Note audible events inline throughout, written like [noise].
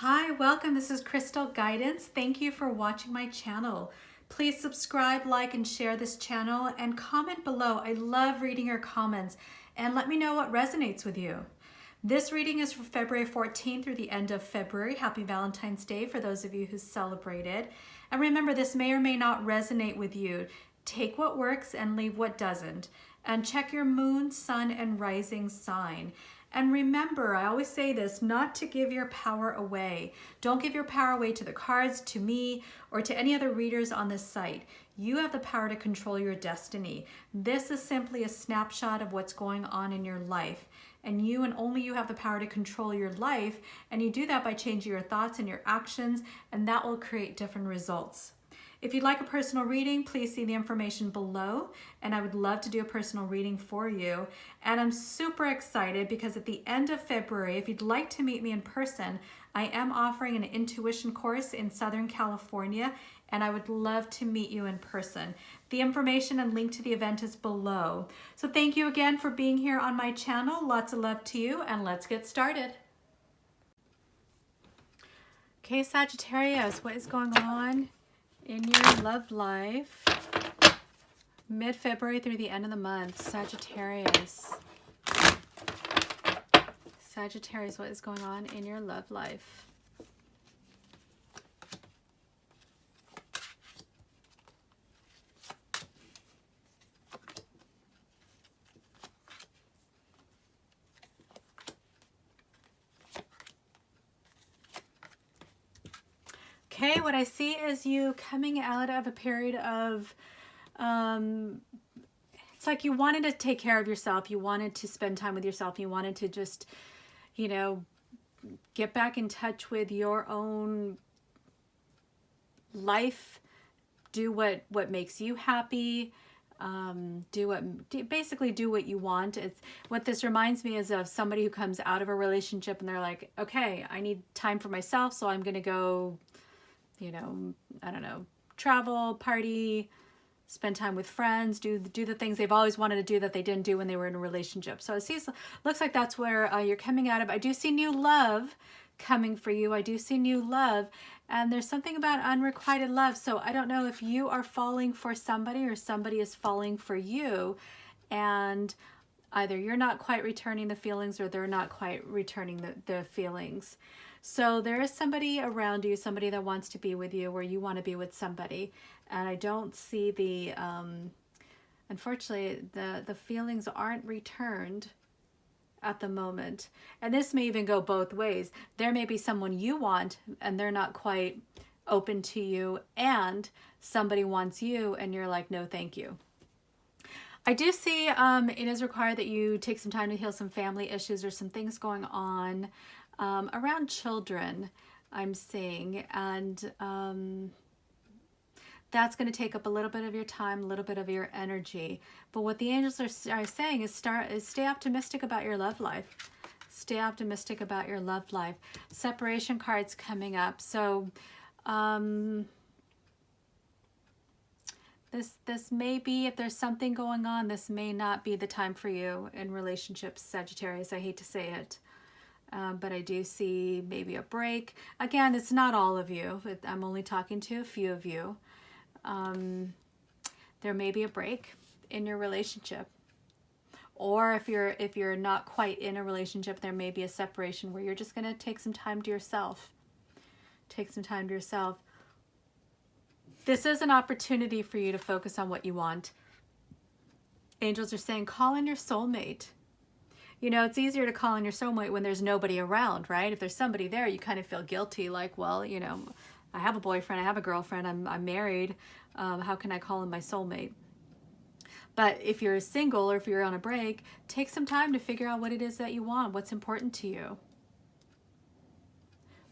Hi, welcome. This is Crystal Guidance. Thank you for watching my channel. Please subscribe, like, and share this channel and comment below. I love reading your comments and let me know what resonates with you. This reading is for February 14th through the end of February. Happy Valentine's Day for those of you who celebrated. And remember, this may or may not resonate with you. Take what works and leave what doesn't. And check your moon, sun, and rising sign. And remember, I always say this, not to give your power away. Don't give your power away to the cards, to me, or to any other readers on this site. You have the power to control your destiny. This is simply a snapshot of what's going on in your life. And you and only you have the power to control your life. And you do that by changing your thoughts and your actions, and that will create different results. If you'd like a personal reading, please see the information below and I would love to do a personal reading for you. And I'm super excited because at the end of February, if you'd like to meet me in person, I am offering an intuition course in Southern California and I would love to meet you in person. The information and link to the event is below. So thank you again for being here on my channel. Lots of love to you and let's get started. Okay, Sagittarius, what is going on in your love life mid-February through the end of the month, Sagittarius. Sagittarius, what is going on in your love life? What I see is you coming out of a period of, um, it's like you wanted to take care of yourself. You wanted to spend time with yourself. You wanted to just, you know, get back in touch with your own life, do what, what makes you happy, um, do what, do, basically do what you want. It's what this reminds me is of somebody who comes out of a relationship and they're like, okay, I need time for myself. So I'm going to go you know, I don't know, travel, party, spend time with friends, do do the things they've always wanted to do that they didn't do when they were in a relationship. So it seems looks like that's where uh, you're coming out of. I do see new love coming for you. I do see new love and there's something about unrequited love. So I don't know if you are falling for somebody or somebody is falling for you and either you're not quite returning the feelings or they're not quite returning the, the feelings. So there is somebody around you, somebody that wants to be with you where you want to be with somebody. And I don't see the, um, unfortunately, the, the feelings aren't returned at the moment. And this may even go both ways. There may be someone you want and they're not quite open to you and somebody wants you and you're like, no, thank you. I do see um, it is required that you take some time to heal some family issues or some things going on um, around children I'm seeing and um, that's going to take up a little bit of your time, a little bit of your energy. But what the angels are, are saying is start is stay optimistic about your love life. Stay optimistic about your love life. Separation cards coming up. So um, this this may be if there's something going on, this may not be the time for you in relationships, Sagittarius. I hate to say it um, but I do see maybe a break. Again, it's not all of you. I'm only talking to a few of you. Um, there may be a break in your relationship. Or if you're if you're not quite in a relationship, there may be a separation where you're just going to take some time to yourself. Take some time to yourself. This is an opportunity for you to focus on what you want. Angels are saying, call in your soulmate you know, it's easier to call on your soulmate when there's nobody around, right? If there's somebody there, you kind of feel guilty, like, well, you know, I have a boyfriend, I have a girlfriend, I'm, I'm married. Um, how can I call in my soulmate? But if you're single or if you're on a break, take some time to figure out what it is that you want, what's important to you.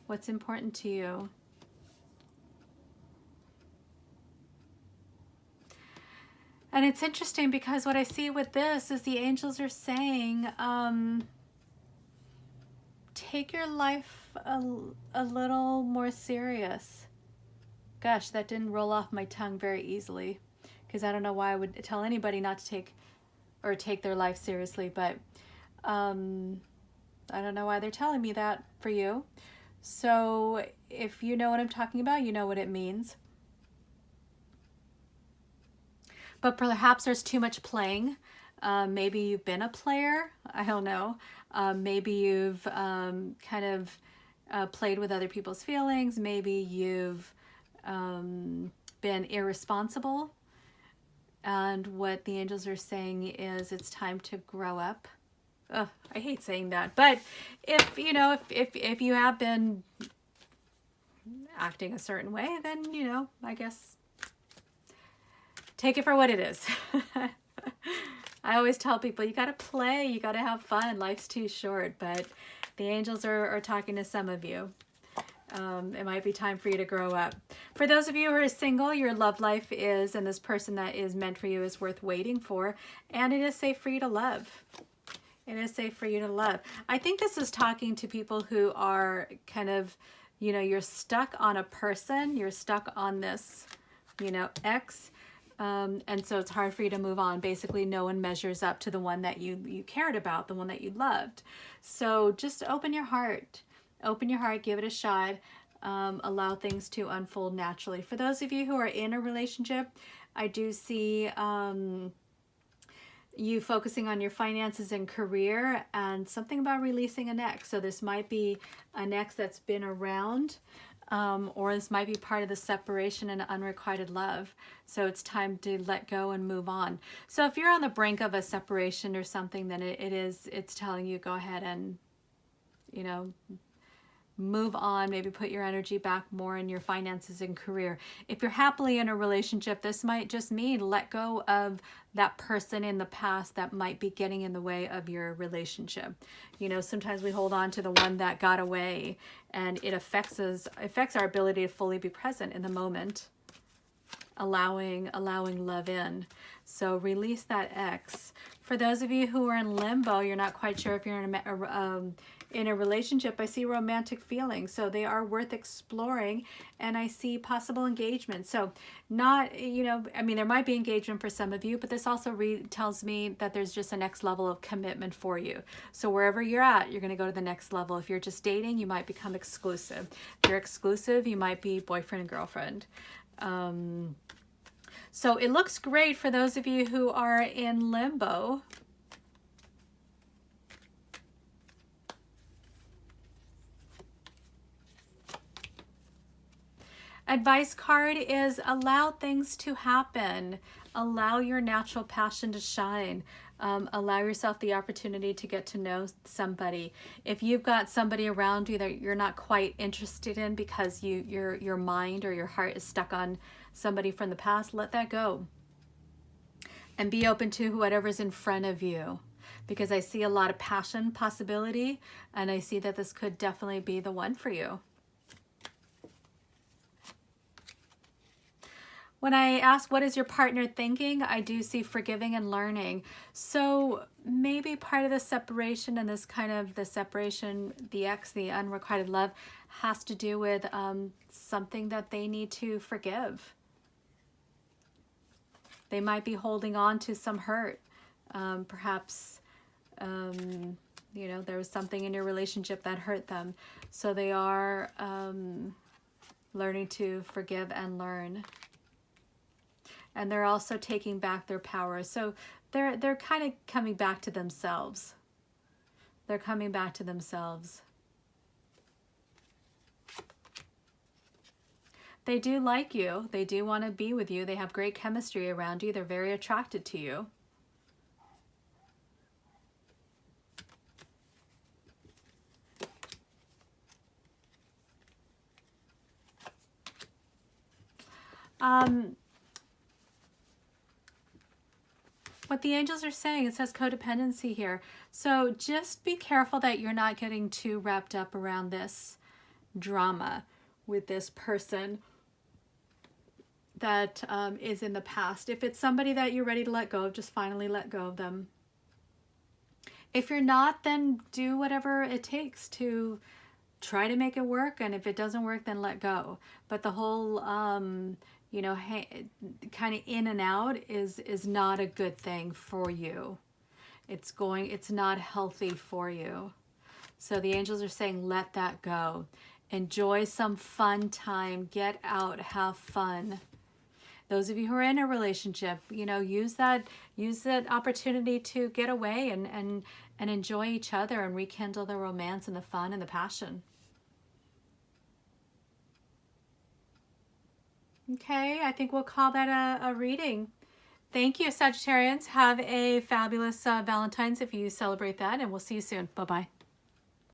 What's important to you. And it's interesting because what I see with this is the angels are saying, um, take your life a, a little more serious. Gosh, that didn't roll off my tongue very easily because I don't know why I would tell anybody not to take or take their life seriously, but um, I don't know why they're telling me that for you. So if you know what I'm talking about, you know what it means. But perhaps there's too much playing. Um, maybe you've been a player. I don't know. Um, maybe you've um, kind of uh, played with other people's feelings. Maybe you've um, been irresponsible. And what the angels are saying is it's time to grow up. Ugh, I hate saying that. But if, you know, if, if, if you have been acting a certain way, then, you know, I guess take it for what it is. [laughs] I always tell people you got to play, you got to have fun. Life's too short, but the angels are, are talking to some of you. Um, it might be time for you to grow up. For those of you who are single, your love life is, and this person that is meant for you is worth waiting for, and it is safe for you to love. It is safe for you to love. I think this is talking to people who are kind of, you know, you're stuck on a person, you're stuck on this, you know, ex, um, and so it's hard for you to move on. Basically, no one measures up to the one that you, you cared about, the one that you loved. So just open your heart. Open your heart, give it a shot. Um, allow things to unfold naturally. For those of you who are in a relationship, I do see um, you focusing on your finances and career and something about releasing an ex. So this might be an ex that's been around um, or this might be part of the separation and unrequited love. So it's time to let go and move on. So if you're on the brink of a separation or something, then it, it is, it's telling you go ahead and, you know, move on, maybe put your energy back more in your finances and career. If you're happily in a relationship, this might just mean let go of that person in the past that might be getting in the way of your relationship. You know, sometimes we hold on to the one that got away and it affects us, affects our ability to fully be present in the moment, allowing, allowing love in. So release that ex. For those of you who are in limbo, you're not quite sure if you're in a, um, in a relationship, I see romantic feelings. So they are worth exploring and I see possible engagement. So not, you know, I mean, there might be engagement for some of you, but this also tells me that there's just a next level of commitment for you. So wherever you're at, you're going to go to the next level. If you're just dating, you might become exclusive. If you're exclusive, you might be boyfriend and girlfriend. Um, so it looks great for those of you who are in limbo. Advice card is allow things to happen. Allow your natural passion to shine. Um, allow yourself the opportunity to get to know somebody. If you've got somebody around you that you're not quite interested in because you your your mind or your heart is stuck on somebody from the past, let that go. And be open to whatever's in front of you because I see a lot of passion possibility and I see that this could definitely be the one for you. When I ask what is your partner thinking, I do see forgiving and learning. So maybe part of the separation and this kind of the separation, the ex, the unrequited love, has to do with um, something that they need to forgive. They might be holding on to some hurt. Um, perhaps, um, you know, there was something in your relationship that hurt them. So they are um, learning to forgive and learn and they're also taking back their power. So they're, they're kind of coming back to themselves. They're coming back to themselves. They do like you. They do want to be with you. They have great chemistry around you. They're very attracted to you. Um, what the angels are saying, it says codependency here. So just be careful that you're not getting too wrapped up around this drama with this person that um, is in the past. If it's somebody that you're ready to let go of, just finally let go of them. If you're not, then do whatever it takes to try to make it work. And if it doesn't work, then let go. But the whole um, you know, kind of in and out is, is not a good thing for you. It's going, it's not healthy for you. So the angels are saying, let that go. Enjoy some fun time. Get out, have fun. Those of you who are in a relationship, you know, use that use that opportunity to get away and and and enjoy each other and rekindle the romance and the fun and the passion. Okay, I think we'll call that a, a reading. Thank you, Sagittarians. Have a fabulous uh, Valentine's if you celebrate that, and we'll see you soon. Bye-bye.